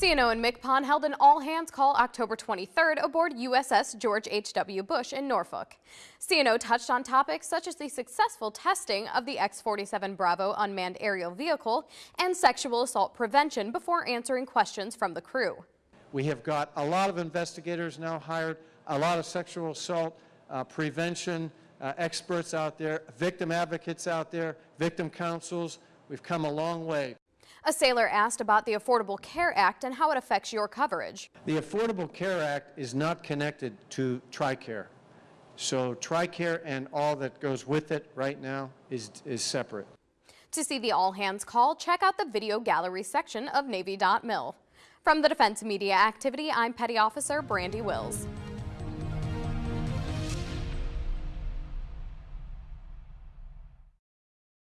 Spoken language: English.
CNO and MCPON held an all-hands call October 23rd aboard USS George H.W. Bush in Norfolk. CNO touched on topics such as the successful testing of the X-47 Bravo unmanned aerial vehicle and sexual assault prevention before answering questions from the crew. We have got a lot of investigators now hired, a lot of sexual assault uh, prevention uh, experts out there, victim advocates out there, victim counsels. We've come a long way. A sailor asked about the Affordable Care Act and how it affects your coverage. The Affordable Care Act is not connected to TRICARE. So TRICARE and all that goes with it right now is, is separate. To see the all-hands call, check out the video gallery section of Navy.mil. From the Defense Media Activity, I'm Petty Officer Brandy Wills.